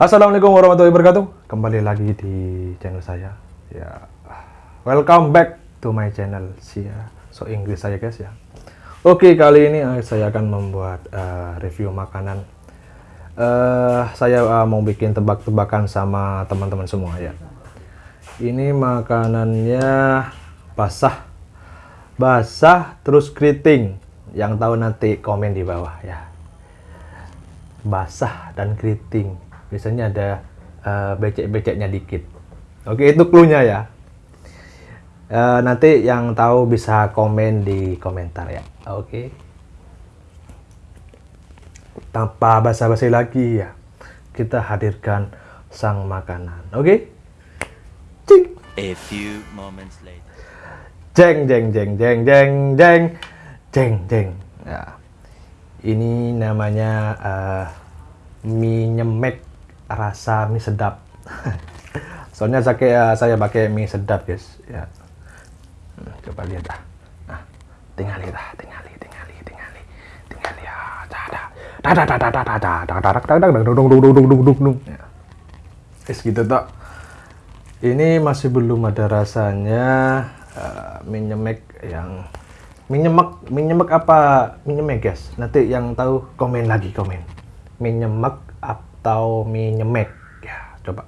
Assalamualaikum warahmatullahi wabarakatuh. Kembali lagi di channel saya. Ya, welcome back to my channel. Sia, so Inggris saya guys ya. Oke, kali ini uh, saya akan membuat uh, review makanan. Uh, saya uh, mau bikin tebak-tebakan sama teman-teman semua ya. Ini makanannya basah, basah terus keriting. Yang tahu nanti komen di bawah ya. Basah dan keriting biasanya ada uh, becek-beceknya dikit. Oke itu clue-nya ya. Uh, nanti yang tahu bisa komen di komentar ya. Oke. Tanpa basa-basi lagi ya kita hadirkan sang makanan. Oke? Cing. A few moments later. jeng jeng jeng jeng jeng jeng jeng jeng. Ya. Ini namanya uh, mie nyemek rasa mie sedap soalnya saya, eh, saya pakai mie sedap guys ya hmm, coba lihat dah nah, tinggal dah tinggal tinggal tinggal tinggal lihat dah dah dah dah dah dah dah dah dah dah dah dah dah Guys gitu tak ini masih belum ada rasanya uh, mie nyemek yang mie nyemek mie nyemek apa mie nyemek guys nanti yang tahu komen lagi komen mie nyemek atau mie nyemek. Ya coba.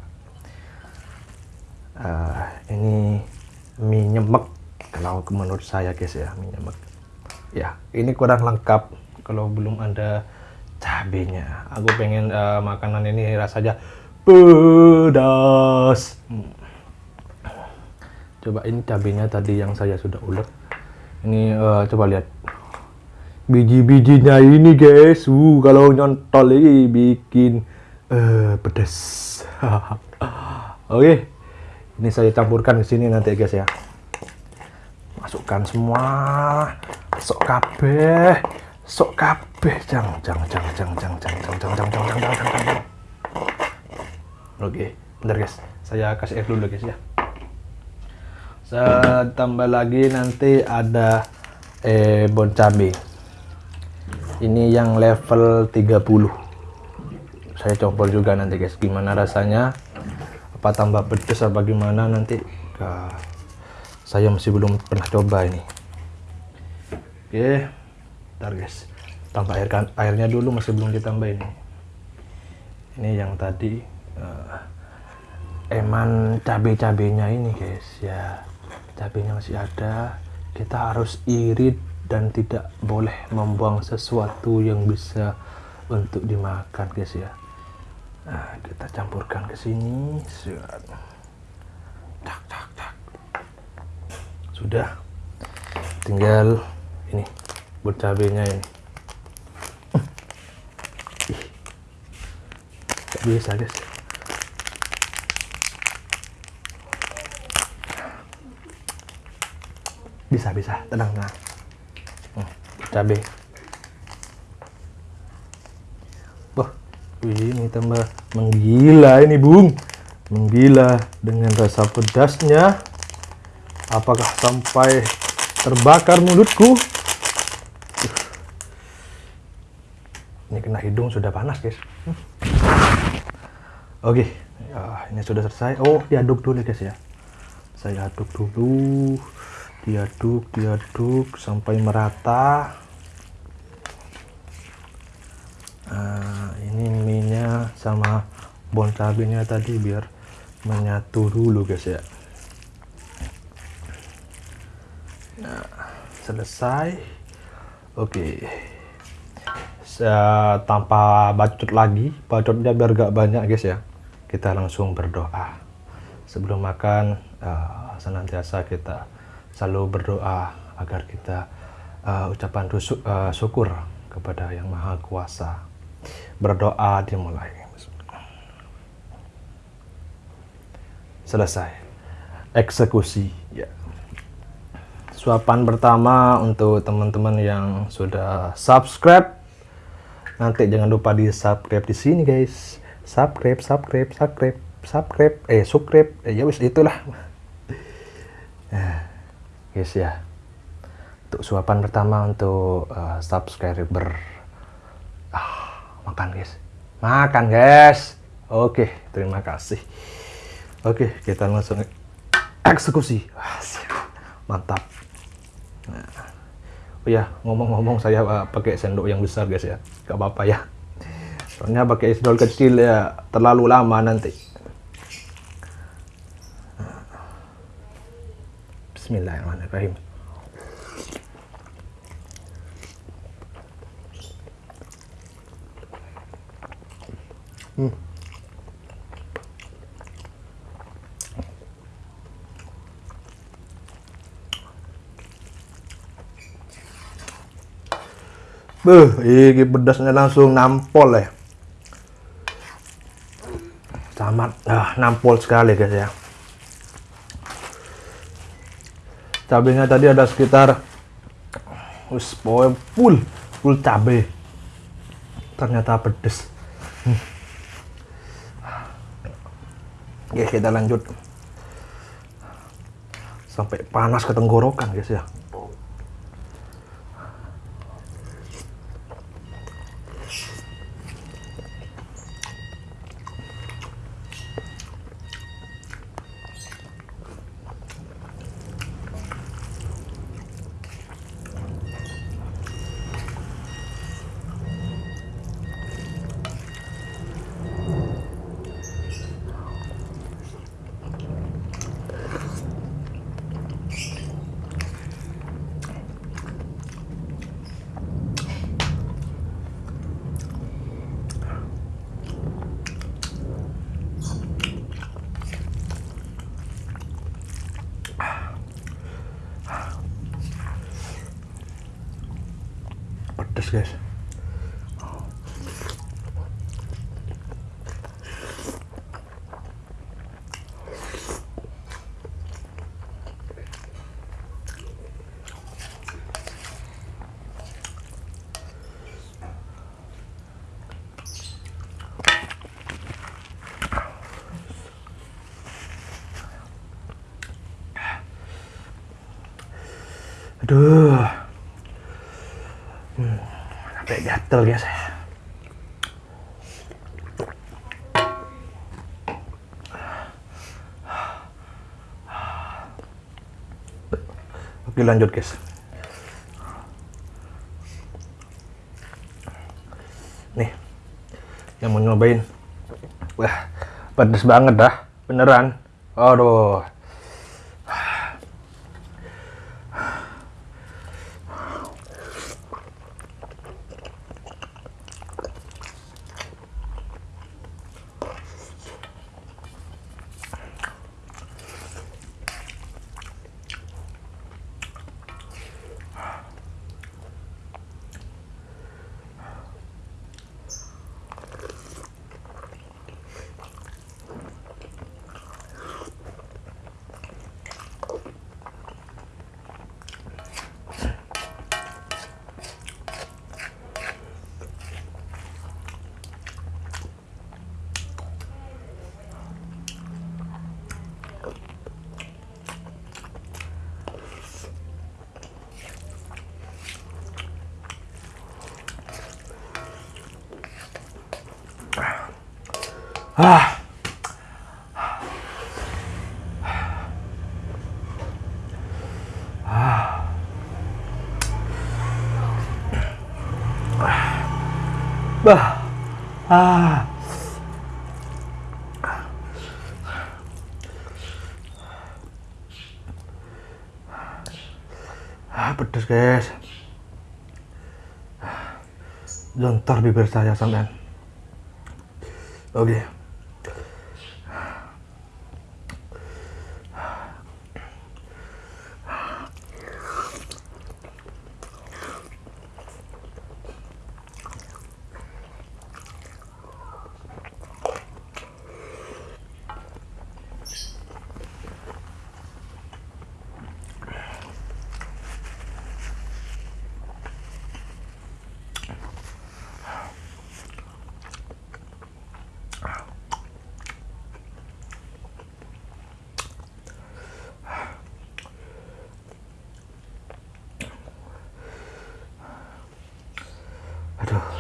Uh, ini mie nyemek. Kalau menurut saya guys ya mie nyemek. Ya ini kurang lengkap kalau belum ada cabenya. Aku pengen uh, makanan ini rasanya pedas. Hmm. coba ini cabenya tadi yang saya sudah ulek ini uh, coba lihat. Biji-bijinya ini guys. Uh kalau nyontol ini bikin uh, pedas oke okay. ini saya campurkan ke sini nanti guys ya masukkan semua sok kabeh sok kabeh jang jang jang jang jang jang jang jang jang jang jang jang jang jang oke bentar guys saya kasih air dulu guys ya tambah lagi nanti ada eh bon cabe ini yang level 30 saya coba juga nanti guys. Gimana rasanya? Apa tambah pedes apa gimana? Nanti uh, saya masih belum pernah coba ini. Oke ntar guys. Tambah air kan airnya dulu masih belum ditambah ini ini yang tadi uh, eman cabai-cabainya ini guys ya. Cabainya masih ada. Kita harus irit dan tidak boleh membuang sesuatu yang bisa untuk dimakan guys ya Nah, kita campurkan ke sini. Tak, tak, tak. Sudah. Tinggal ini buat cabenya ini. Biasa, guys. Bisa, bisa. Tenang, tenang. Hmm, cabai. Ini tambah menggila ini bung. Menggila dengan rasa pedasnya. Apakah sampai terbakar mulutku? Ini kena hidung sudah panas guys. Oke. Ya, ini sudah selesai. Oh diaduk dulu guys ya. Saya aduk dulu. Diaduk diaduk sampai merata nah, ini minyak sama bon cabenya tadi biar menyatu dulu guys ya. Nah selesai. Oke. Okay. tanpa bacot lagi bacotnya biar gak banyak guys ya. Kita langsung berdoa. Sebelum makan uh, senantiasa kita selalu berdoa agar kita uh, ucapan uh, syukur kepada yang maha kuasa. Berdoa dimulai. Selesai. Eksekusi. Ya. Suapan pertama untuk teman-teman yang sudah subscribe. Nanti jangan lupa di subscribe di sini guys. Subscribe, subscribe, subscribe, subscribe, eh subscribe, eh ya wis itulah. guys ya. Untuk suapan pertama untuk uh, subscriber makan guys makan guys Oke, terima kasih. Oke, kita langsung eksekusi. Mantap. Nah. Oh ya, ngomong-ngomong saya uh, pakai sendok yang besar guys ya. Gak apa-apa ya. Soalnya pakai sendok kecil ya terlalu lama nanti. Bismillahirrahmanirrahim. Beuh, ini pedasnya langsung nampol ya. Sangat ah, nampol sekali guys ya. Cabenya tadi ada sekitar Wis full full cabe. Ternyata pedes. Hmm. Oke, kita lanjut. Sampai panas ke tenggorokan guys ya. Pedes guys. Aduh. Sampai gatel guys. Oke lanjut guys. Nih, yang mau nyobain. Wah, pedes banget dah, beneran. Aduh. Ah. Bah. Ah. Ah, pedes guys. Jontor bibir saya sampean. Oke. Aduh,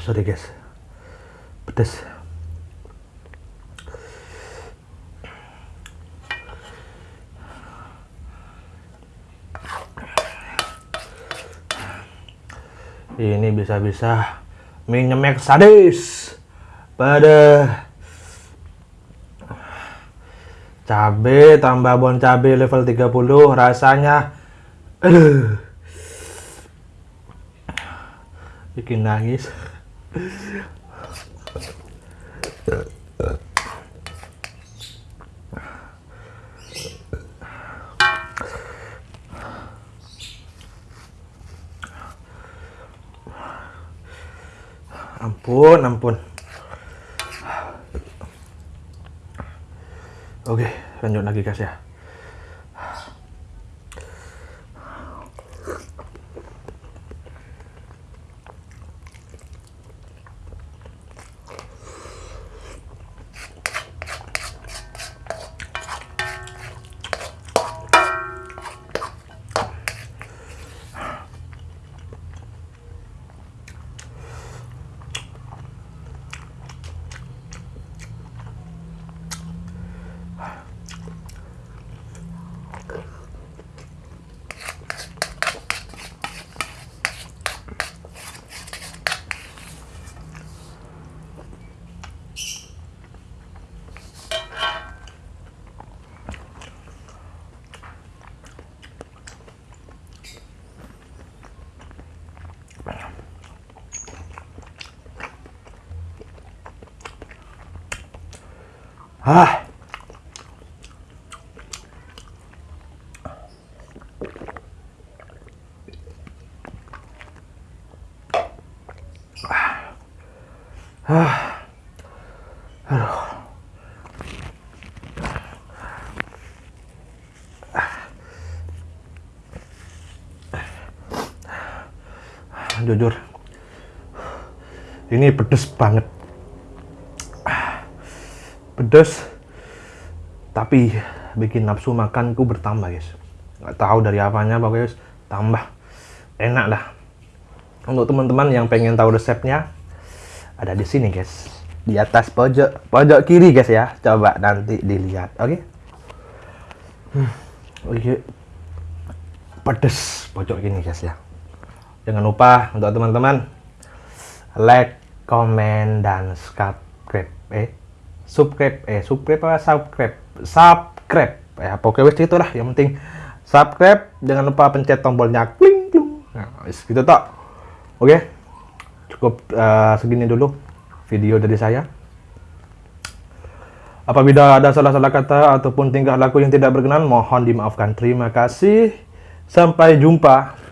sorry guys. Pedes. Ini bisa-bisa minyemek sadis. Pada cabe tambah bon cabe level 30 rasanya aduh. Bikin nangis ampun ampun. Oke lanjut lagi guys ya ah Ah. Jujur, ini pedes banget. Pedes, tapi bikin nafsu makanku bertambah guys. Nggak tahu dari apanya pokoknya guys, tambah. Enak dah. Untuk teman-teman yang pengen tahu resepnya, ada di sini guys. Di atas pojok pojok kiri guys ya. Coba nanti dilihat oke? Hmm, oke. Pedes pojok kini guys ya. Jangan lupa untuk teman-teman like comment dan subscribe eh subscribe eh subscribe apa subscribe subscribe ya pokoknya wes itu lah yang penting subscribe jangan lupa pencet tombolnya kling kling nah wes gitu toh oke cukup uh, segini dulu video dari saya. Apabila ada salah-salah kata ataupun tingkah laku yang tidak berkenan, mohon dimaafkan. Terima kasih. Sampai jumpa.